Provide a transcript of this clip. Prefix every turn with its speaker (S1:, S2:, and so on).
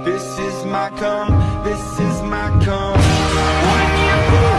S1: This is my come, this